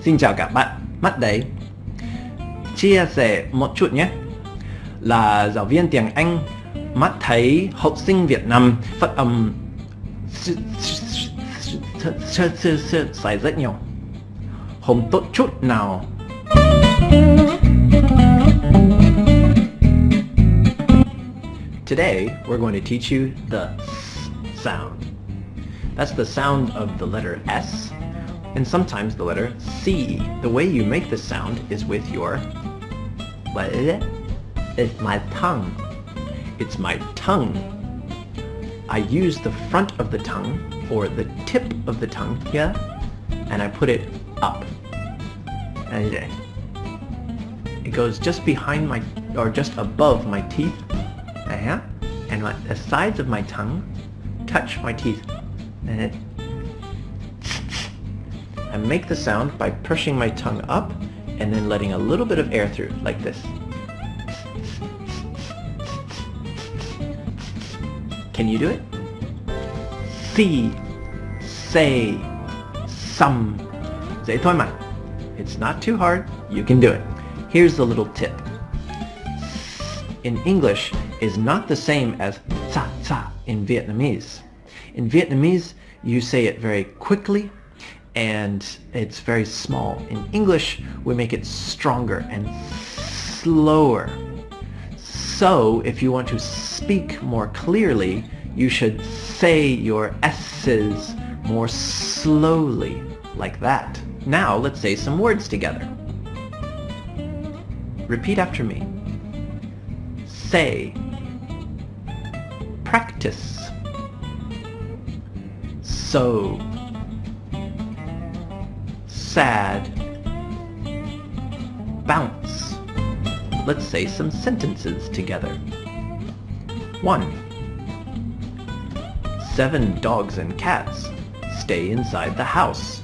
Xin chào các bạn, mắt đấy. Chia sẻ một chút nhé. Là giáo viên tiếng Anh mắt thấy học sinh Việt Nam phát âm sai rất nhiều. Không tốt chút nào. Today, we're going to teach you the sound. That's the sound of the letter S and sometimes the letter C. The way you make this sound is with your... What is it? It's my tongue. It's my tongue. I use the front of the tongue, or the tip of the tongue here, and I put it up. And it goes just behind my, or just above my teeth, uh-huh. and the sides of my tongue touch my teeth. And I make the sound by pushing my tongue up and then letting a little bit of air through, like this. Can you do it? See, say, some. Mà. It's not too hard. You can do it. Here's the little tip. In English is not the same as sa sa in Vietnamese. In Vietnamese, you say it very quickly and it's very small. In English, we make it stronger and slower. So if you want to speak more clearly, you should say your S's more slowly, like that. Now let's say some words together. Repeat after me. Say. Practice. So sad. Bounce. Let's say some sentences together. 1. Seven dogs and cats stay inside the house.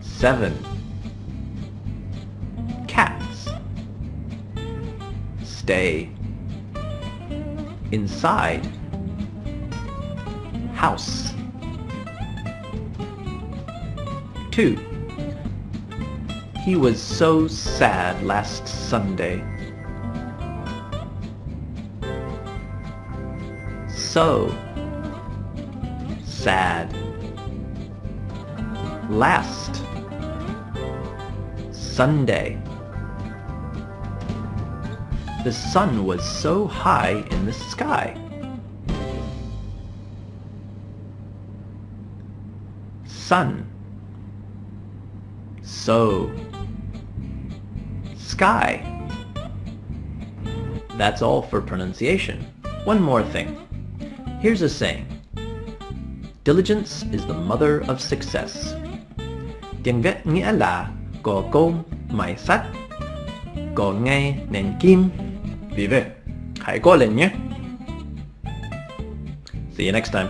Seven cats stay inside house. 2. He was so sad last Sunday. So sad. Last Sunday. The sun was so high in the sky. sun. So. Sky. That's all for pronunciation. One more thing. Here's a saying. Diligence is the mother of success. Tiếng Việt nghĩa là có công mài sắt có nghề nên kim hãy cố lên nhé see you next time